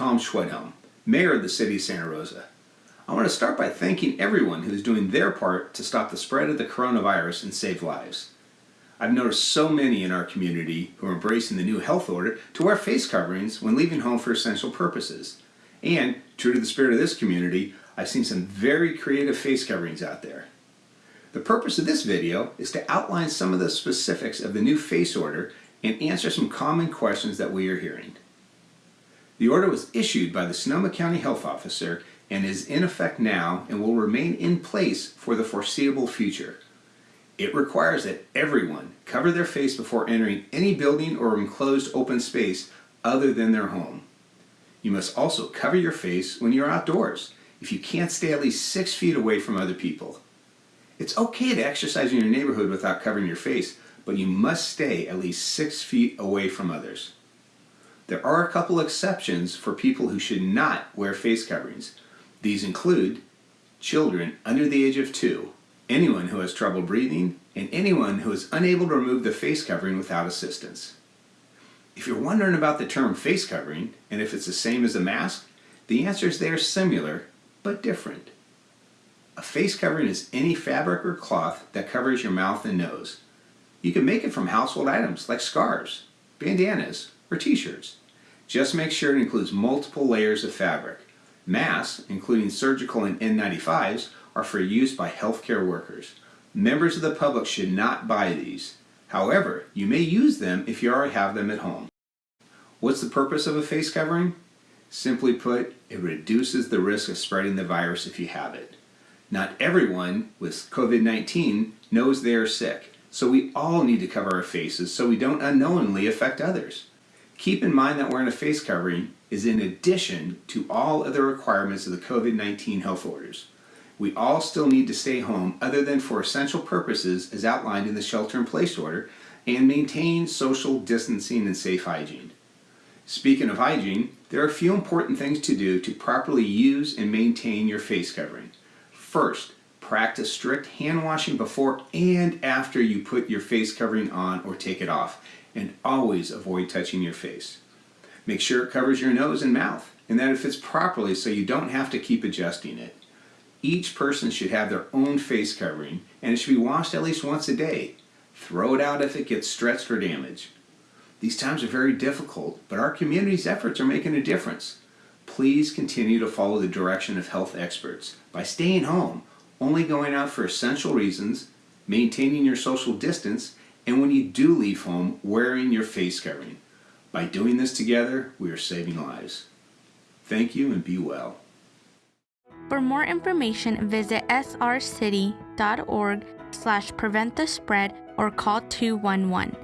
Tom Schwedhelm, Mayor of the City of Santa Rosa. I want to start by thanking everyone who is doing their part to stop the spread of the coronavirus and save lives. I've noticed so many in our community who are embracing the new health order to wear face coverings when leaving home for essential purposes. And, true to the spirit of this community, I've seen some very creative face coverings out there. The purpose of this video is to outline some of the specifics of the new face order and answer some common questions that we are hearing. The order was issued by the Sonoma County Health Officer and is in effect now and will remain in place for the foreseeable future. It requires that everyone cover their face before entering any building or enclosed open space other than their home. You must also cover your face when you're outdoors if you can't stay at least six feet away from other people. It's okay to exercise in your neighborhood without covering your face, but you must stay at least six feet away from others. There are a couple exceptions for people who should not wear face coverings. These include children under the age of two, anyone who has trouble breathing, and anyone who is unable to remove the face covering without assistance. If you're wondering about the term face covering and if it's the same as a mask, the answer is they are similar but different. A face covering is any fabric or cloth that covers your mouth and nose. You can make it from household items like scarves, bandanas, or t-shirts. Just make sure it includes multiple layers of fabric. Masks, including surgical and N95s, are for use by healthcare workers. Members of the public should not buy these. However, you may use them if you already have them at home. What's the purpose of a face covering? Simply put, it reduces the risk of spreading the virus if you have it. Not everyone with COVID-19 knows they are sick, so we all need to cover our faces so we don't unknowingly affect others. Keep in mind that wearing a face covering is in addition to all other requirements of the COVID-19 health orders. We all still need to stay home other than for essential purposes as outlined in the shelter-in-place order and maintain social distancing and safe hygiene. Speaking of hygiene, there are a few important things to do to properly use and maintain your face covering. First, practice strict hand washing before and after you put your face covering on or take it off and always avoid touching your face. Make sure it covers your nose and mouth and that it fits properly so you don't have to keep adjusting it. Each person should have their own face covering and it should be washed at least once a day. Throw it out if it gets stretched or damaged. These times are very difficult, but our community's efforts are making a difference. Please continue to follow the direction of health experts by staying home, only going out for essential reasons, maintaining your social distance, and when you do leave home, wearing your face covering. By doing this together, we are saving lives. Thank you and be well. For more information, visit srcity.org slash prevent the spread or call 211.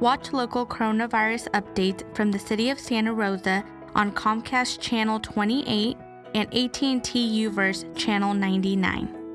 Watch local coronavirus updates from the City of Santa Rosa on Comcast Channel 28 and AT&T UVerse Channel 99.